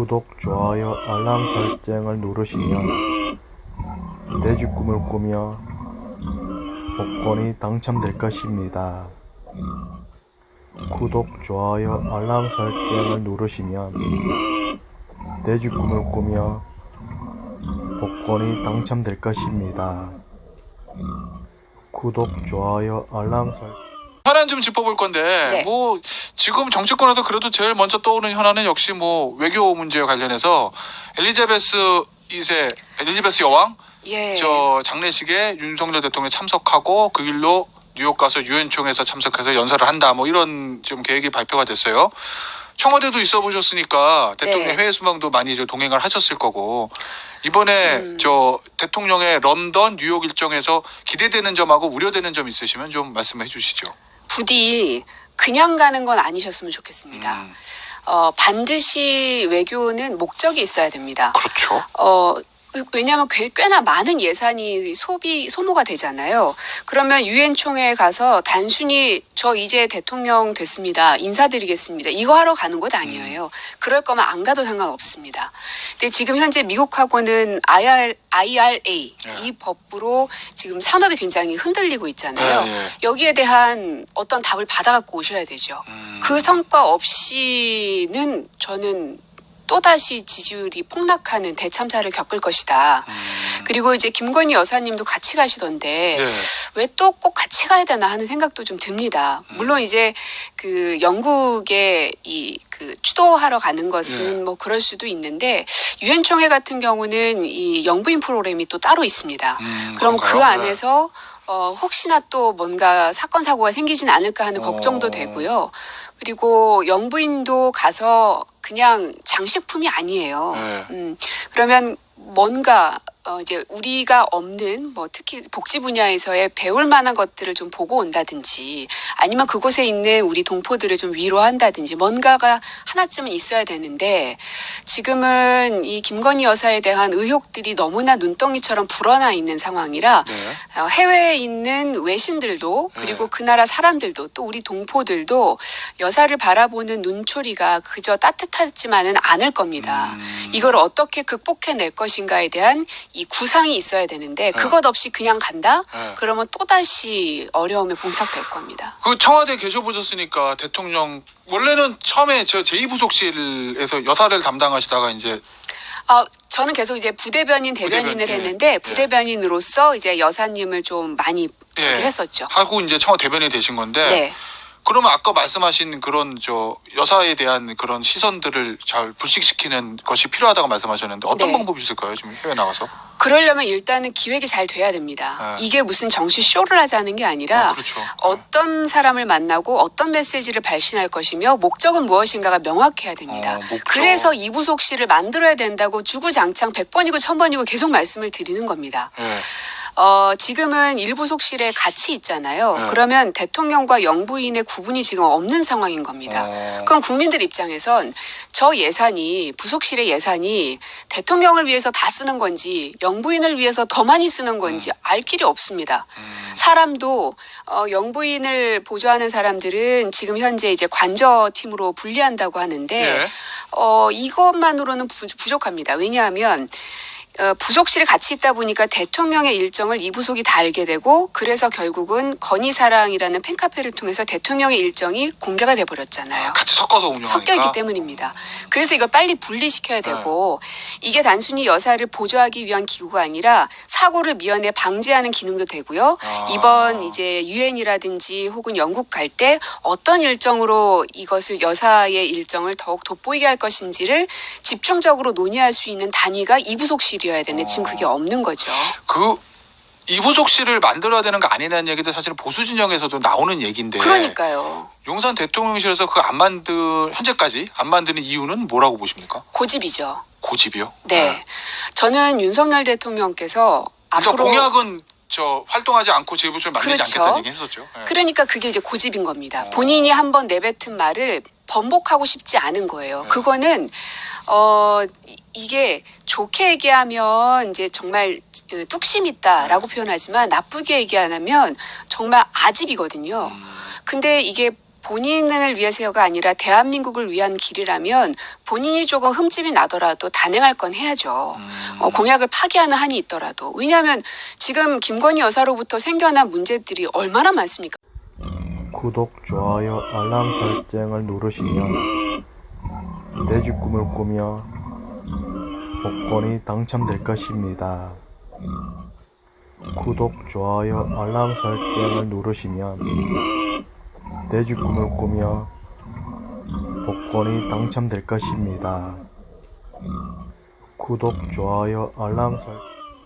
구독, 좋아요, 알람 설정을 누르시면 내집 꿈을 꾸며 복권이 당첨될 것입니다. 구독, 좋아요, 알람 설정을 누르시면 내집 꿈을 꾸며 복권이 당첨될 것입니다. 구독, 좋아요, 알람 설정 현안 좀 짚어볼 건데 네. 뭐 지금 정치권에서 그래도 제일 먼저 떠오르는 현안은 역시 뭐 외교 문제와 관련해서 엘리자베스 2세 엘리자베스 여왕 예. 저 장례식에 윤석열 대통령이 참석하고 그 길로 뉴욕 가서 유엔총회에서 참석해서 연설을 한다 뭐 이런 좀 계획이 발표가 됐어요. 청와대도 있어 보셨으니까 대통령 네. 해외 수방도 많이 저 동행을 하셨을 거고 이번에 음. 저 대통령의 런던 뉴욕 일정에서 기대되는 점하고 우려되는 점 있으시면 좀 말씀해 주시죠. 부디 그냥 가는 건 아니셨으면 좋겠습니다. 음, 어, 반드시 외교는 목적이 있어야 됩니다. 그렇죠. 어, 왜냐하면 꽤- 꽤나 많은 예산이 소비 소모가 되잖아요. 그러면 유엔 총회에 가서 단순히 저 이제 대통령 됐습니다. 인사드리겠습니다. 이거 하러 가는 것 아니에요. 그럴 거면 안 가도 상관없습니다. 근데 지금 현재 미국하고는 IR, IRA 예. 이 법으로 지금 산업이 굉장히 흔들리고 있잖아요. 예, 예. 여기에 대한 어떤 답을 받아갖고 오셔야 되죠. 음, 그 성과 없이는 저는 또다시 지지율이 폭락하는 대참사를 겪을 것이다. 음, 그리고 이제 김건희 여사님도 같이 가시던데 예. 왜또 꼭 같이 가야 되나 하는 생각도 좀 듭니다. 음. 물론 이제 그 영국에 이 그 추도하러 가는 것은 예. 뭐 그럴 수도 있는데 유엔 총회 같은 경우는 이 영부인 프로그램이 또 따로 있습니다. 음, 그럼 그 그런가요? 안에서 어, 혹시나 또 뭔가 사건 사고가 생기진 않을까 하는 어. 걱정도 되고요. 그리고 영부인도 가서 그냥 장식품이 아니에요. 네. 음, 그러면 뭔가 어, 이제 우리가 없는 뭐 특히 복지 분야에서의 배울 만한 것들을 좀 보고 온다든지 아니면 그곳에 있는 우리 동포들을 좀 위로한다든지 뭔가가 하나쯤은 있어야 되는데 지금은 이 김건희 여사에 대한 의혹들이 너무나 눈덩이처럼 불어나 있는 상황이라 네. 어, 해외에 있는 외신들도 그리고 네. 그 나라 사람들도 또 우리 동포들도 여사를 바라보는 눈초리가 그저 따뜻하지만은 않을 겁니다. 음. 이걸 어떻게 극복해낼 것인가에 대한 이 구상이 있어야 되는데 그것 없이 그냥 간다? 네. 그러면 또다시 어려움에 봉착될 겁니다. 그 청와대 계셔보셨으니까 대통령 원래는 처음에 저 제2부속실에서 여사를 담당하시다가 이제 아, 저는 계속 이제 부대변인, 대변인을 부대변인, 예. 했는데 부대변인으로서 이제 여사님을 좀 많이 저기 예. 했었죠. 하고 이제 청와대 대변인이 되신 건데 네. 그러면 아까 말씀하신 그런 저 여사에 대한 그런 시선들을 잘 불식시키는 것이 필요하다고 말씀하셨는데 어떤 네. 방법이 있을까요? 지금 해외 나가서? 그러려면 일단은 기획이 잘 돼야 됩니다. 네. 이게 무슨 정치 쇼를 하자는 게 아니라 어, 그렇죠. 어떤 사람을 만나고 어떤 메시지를 발신할 것이며 목적은 무엇인가가 명확해야 됩니다. 어. 그래서 이부속실을 만들어야 된다고 주구장창 100번이고 1000번이고 계속 말씀을 드리는 겁니다. 예. 어, 지금은 일부 속실에 같이 있잖아요. 네. 그러면 대통령과 영부인의 구분이 지금 없는 상황인 겁니다. 어. 그럼 국민들 입장에선 저 예산이 부속실의 예산이 대통령을 위해서 다 쓰는 건지 영부인을 위해서 더 많이 쓰는 건지 알 길이 없습니다. 음. 사람도 어, 영부인을 보조하는 사람들은 지금 현재 이제 관저 팀으로 분리한다고 하는데 예. 어, 이것만으로는 부, 부족합니다. 왜냐하면 어, 부속실에 같이 있다 보니까 대통령의 일정을 이 부속이 다 알게 되고 그래서 결국은 건희사랑이라는 팬카페를 통해서 대통령의 일정이 공개가 돼 버렸잖아요. 같이 섞어서 운영하니까. 섞여 있기 때문입니다. 그래서 이걸 빨리 분리시켜야 되고 이게 단순히 여사를 보조하기 위한 기구가 아니라 사고를 미연에 방지하는 기능도 되고요. 아. 이번 이제 유엔이라든지 혹은 영국 갈 때 어떤 일정으로 이것을 여사의 일정을 더욱 돋보이게 할 것인지를 집중적으로 논의할 수 있는 단위가 이부속실이 어야 되는데 지금 그게 없는 거죠. 그 이부속실을 만들어야 되는 거 아니냐는 얘기도 사실 보수 진영에서도 나오는 얘기인데 그러니까요. 용산 대통령실에서 그거 안 만들 현재까지 안 만드는 이유는 뭐라고 보십니까? 고집이죠. 고집이요? 네. 저는 윤석열 대통령께서 그러니까 앞으로 공약은 저 활동하지 않고 제부를 만들지 그렇죠. 않겠다는 얘기 했었죠. 예. 그러니까 그게 이제 고집인 겁니다. 어. 본인이 한번 내뱉은 말을 번복하고 싶지 않은 거예요. 네. 그거는 어 이- 이게 좋게 얘기하면 이제 정말 어, 뚝심 있다라고 표현하지만 나쁘게 얘기하면 정말 아집이거든요. 음, 근데 이게 본인을 위해서가 아니라 대한민국을 위한 길이라면 본인이 조금 흠집이 나더라도 단행할 건 해야죠. 어, 공약을 파기하는 한이 있더라도. 왜냐하면 지금 김건희 여사로부터 생겨난 문제들이 얼마나 많습니까? 구독, 좋아요, 알람 설정을 누르시면 내 집 꿈을 꾸며 복권이 당첨될 것입니다. 구독, 좋아요, 알람 설정을 누르시면 내 집 꿈을 꾸며 복권이 당첨될 것입니다. 구독, 좋아요, 알람 설정